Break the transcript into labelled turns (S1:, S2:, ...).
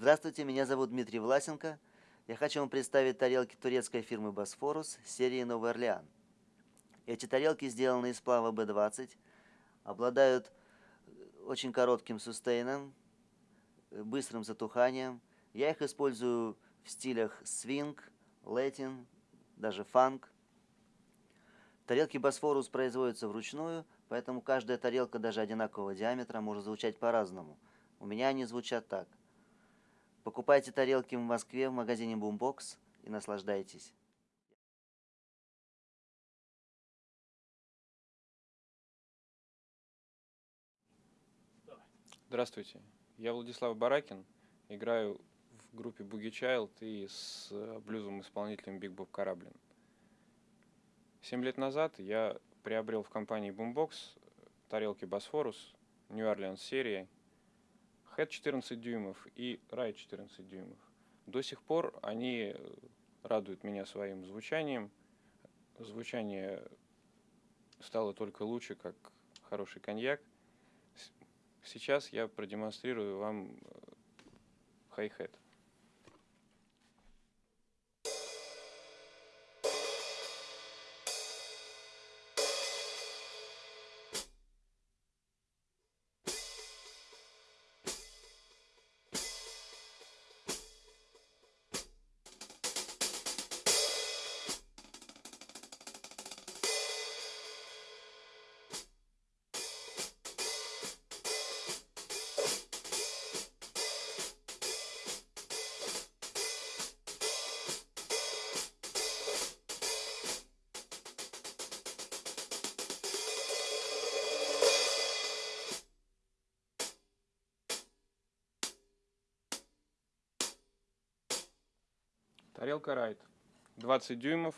S1: Здравствуйте, меня зовут Дмитрий Власенко. Я хочу вам представить тарелки турецкой фирмы «Босфорус» серии «Новый Орлеан». Эти тарелки сделаны из сплава B20, обладают очень коротким сустейном, быстрым затуханием. Я их использую в стилях свинг, латин, даже фанк. Тарелки Босфорус производятся вручную, поэтому каждая тарелка даже одинакового диаметра может звучать по-разному. У меня они звучат так. Покупайте тарелки в Москве в магазине Boombox и наслаждайтесь.
S2: Здравствуйте, я Владислав Баракин, играю в группе Boogie Child и с блюзовым исполнителем Big Bob Кораблин. Семь лет назад я приобрел в компании Boombox тарелки Босфорус, New Orleans серии, Head 14 дюймов и Ride 14 дюймов. До сих пор они радуют меня своим звучанием. Звучание стало только лучше, как хороший коньяк. Сейчас я продемонстрирую вам хай-хет. Тарелка Райт. 20 дюймов,